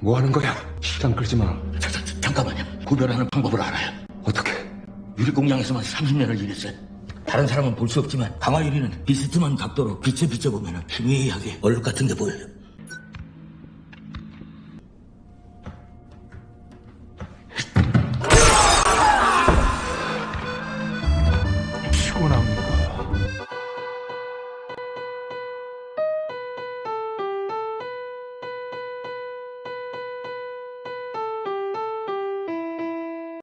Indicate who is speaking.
Speaker 1: 뭐 하는 거야? 시간 끌지 마.
Speaker 2: 자, 자, 잠깐만요. 구별하는 방법을 알아요.
Speaker 1: 어떻게?
Speaker 2: 유리공장에서만 30년을 일했어요. 다른 사람은 볼 수 없지만 강화유리는 비스듬한 각도로 빛을 비춰보면 희미하게 얼룩 같은 게 보여요.